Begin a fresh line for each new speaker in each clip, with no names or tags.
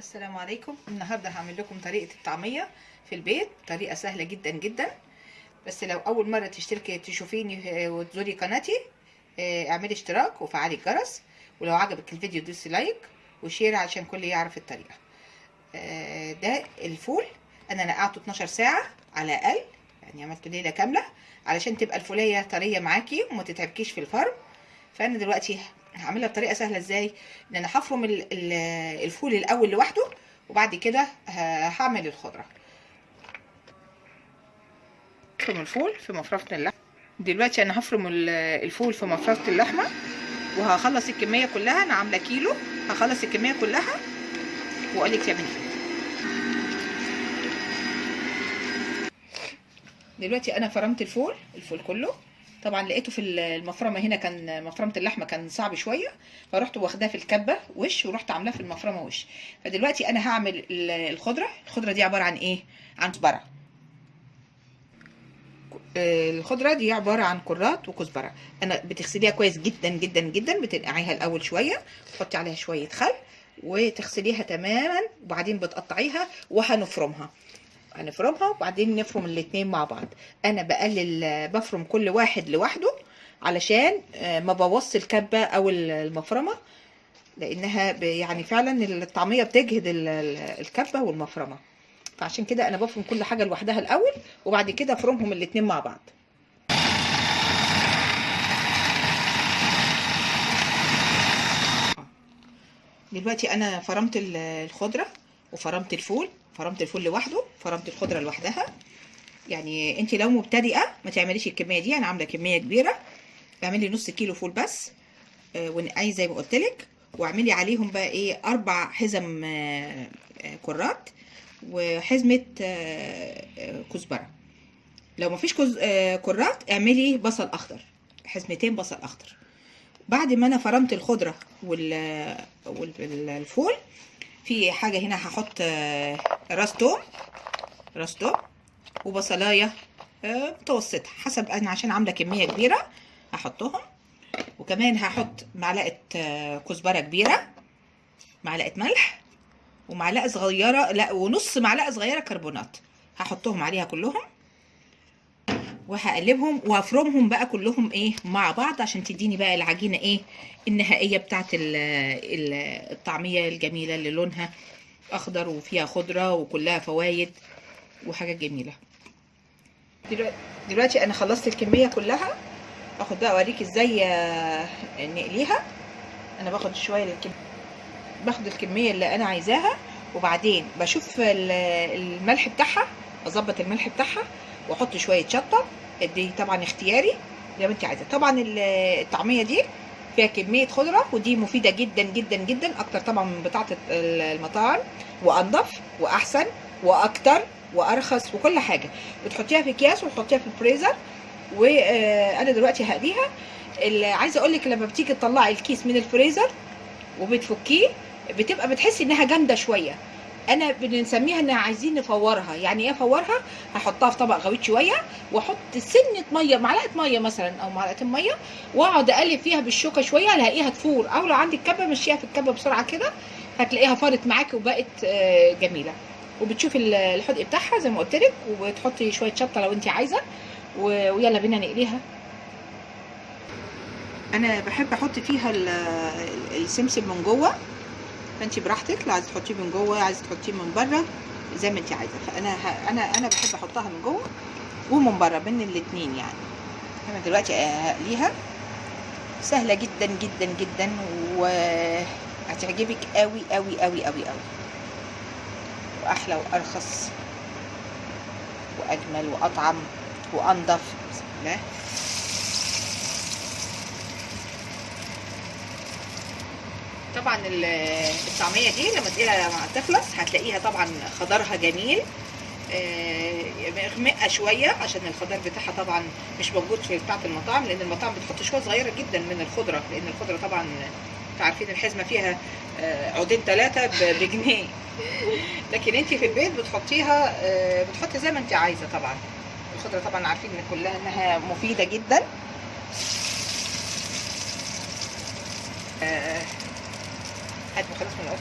السلام عليكم. النهارده هعمل لكم طريقة الطعمية في البيت. طريقة سهلة جدا جدا. بس لو أول مرة تشتركي تشوفيني آه، وتزوري قناتي آه، اعملي اشتراك وفعلي الجرس. ولو عجبك الفيديو دوسي like و share عشان الكل يعرف الطريقة. آه، ده الفول. أنا نقعته 12 ساعة على الأقل. يعني عملت ليلة كاملة. علشان تبقى الفولية طرية معاكي وما تتعبكيش في الفرم فأنا دلوقتي هعملها بطريقة سهلة إزاي؟ إن أنا هفرم ال- ال- الفول الأول لوحده وبعد كده هعمل الخضرة. هفرم الفول في مفرمة اللحمة. دلوقتي أنا هفرم ال- الفول في مفرمة اللحمة وهخلص الكمية كلها. أنا عاملة كيلو. هخلص الكمية كلها. واقول لك تعملي إيه دلوقتي أنا فرمت الفول الفول كله. طبعا لقيته في المفرمة هنا كان مفرمة اللحمة كان صعب شوية فرحت واخداه في الكبة وش ورحت عاملاه في المفرمة وش. فدلوقتي أنا هعمل ال- الخضرة الخضرة دي عبارة عن إيه؟ عن كزبرة. آه، الخضرة دي عبارة عن كرات وكزبرة. أنا بتغسليها كويس جدا جدا جدا بتنقعيها الأول شوية تحطي عليها شوية خل وتغسليها تماما وبعدين بتقطعيها وهنفرمها. هنفرمها وبعدين نفرم الاتنين مع بعض. أنا بقلل بفرم كل واحد لوحده علشان آه، ما بوظش الكبة أو المفرمة لأنها يعني فعلا الطعمية بتجهد ال- ال- الكبة والمفرمة. فعشان كده أنا بفرم كل حاجة لوحدها الأول وبعد كده أفرمهم الاتنين مع بعض. دلوقتي أنا فرمت ال- الخضرة. وفرمت الفول فرمت الفول لوحده فرمت الخضرة لوحدها. يعني انت لو مبتدئة ما تعمليش الكمية دي أنا عاملة كمية كبيرة. اعملي نص كيلو فول بس آه، ونقعي زي ما قلت لك. واعملي عليهم بقى إيه أربع حزم آه، كرات وحزمة آه، كزبرة. لو ما فيش كز... كرات اعملي بصل أخضر حزمتين بصل أخضر. بعد ما أنا فرمت الخضرة وال... والفول في حاجة هنا هحط آه، راس توم راس توم وبصلاية آه، متوسطة حسب أنا عشان عاملة كمية كبيرة هحطهم. وكمان هحط معلقة آه، كزبرة كبيرة معلقة ملح ومعلقة صغيرة لا ونص معلقة صغيرة كربونات. هحطهم عليها كلهم. وهقلبهم وهفرمهم بقى كلهم إيه مع بعض عشان تديني بقى العجينة إيه النهائية بتاعت ال- ال- الطعمية الجميلة اللي لونها أخضر وفيها خضرة وكلها فوايد وحاجات جميلة. دلوقتي, أنا خلصت الكمية كلها. أخد بقى أوريك إزاي آه، نقليها. أنا باخد شوية الكم... باخد الكمية اللي أنا عايزاها وبعدين بشوف ال- الملح بتاعها أظبط الملح بتاعها. واحط شوية شطة. دي طبعا اختياري زي ما انت عايزة. طبعا ال- الطعمية دي فيها كمية خضرة ودي مفيدة جدا جدا جدا. أكتر طبعا من بتاعة المطاعم. وأنضف وأحسن وأكتر وأرخص وكل حاجة. بتحطيها في أكياس وتحطيها في الفريزر. وأنا دلوقتي هقليها. عايزة أقول لك لما بتيجي تطلعي الكيس من الفريزر وبتفكيه بتبقى بتحسي إنها جامدة شوية. أنا بنسميها ان عايزين نفورها. يعني إيه أفورها؟ هحطها في طبق غويط شوية وأحط سنة مية معلقة مية مثلا أو معلقتين مية وأقعد أقلب فيها بالشوكة شوية ألاقيها تفور. أو لو عندك كبة مشيها في الكبة بسرعة كده هتلاقيها فارت معاكي وبقت آه، جميلة. وبتشوفي ال- الحدق بتاعها زي ما قلت لك وتحطي شوية شطة لو انت عايزة. ويلا بينا نقليها. أنا بحب أحط فيها ال- السمسم من جوه. فانت براحتك. لو عايزة تحطيه من جوه عايزة تحطيه من بره زي ما انت عايزة. فأنا ه... أنا أنا بحب أحطها من جوه ومن بره بين الاتنين يعني. أنا دلوقتي هقليها سهلة جدا جدا جدا وهتعجبك قوي قوي قوي قوي قوي وأحلى وأرخص وأجمل وأطعم وأنضف. بسم الله. طبعا ال- الطعمية دي لما تقيلها لما تخلص هتلاقيها طبعا خضرها جميل. آه، مغمقه شوية عشان الخضار بتاعها طبعا مش موجود في بتاعة المطاعم لأن المطاعم بتحط شوية صغيرة جدا من الخضرة لأن الخضرة طبعا أنتوا عارفين الحزمة فيها آه، عودين ثلاثة بجنيه. لكن انت في البيت بتحطيها آه، بتحطي زي ما انت عايزة طبعا. الخضرة طبعا عارفين إن كلها إنها مفيدة جدا. هات خلاص من الأرض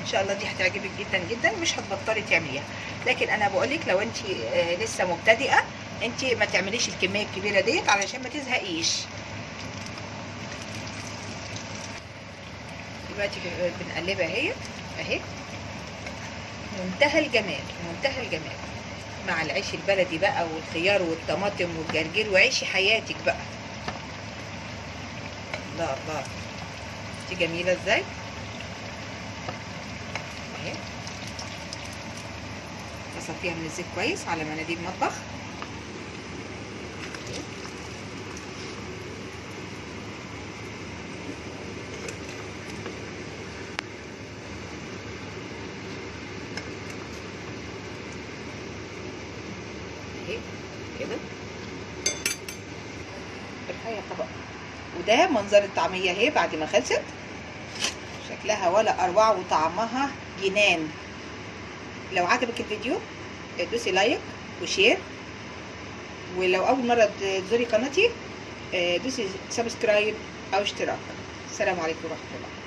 إن شاء الله دي هتعجبك جدا جدا مش هتبطلي تعمليها. لكن أنا بقول لك لو أنت آه، لسه مبتدئة أنت ما تعمليش الكمية الكبيرة ديت علشان ما تزهقيش. دلوقتي بن- بنقلبها أهي أهي. منتهى الجمال منتهى الجمال. مع العيش البلدي بقى والخيار والطماطم والجرجير وعيشي حياتك بقى. الله الله. دي جميلة إزاي؟ اهي. من الزيت كويس على مناديل مطبخ. كده. ارفعي الطبق وده منظر الطعمية اهي بعد ما خلصت. شكلها ولا أروع وطعمها جنان. لو عجبك الفيديو دوسي like و share. ولو أول مرة تزوري قناتي دوسي subscribe أو اشتراك. السلام عليكم ورحمة الله.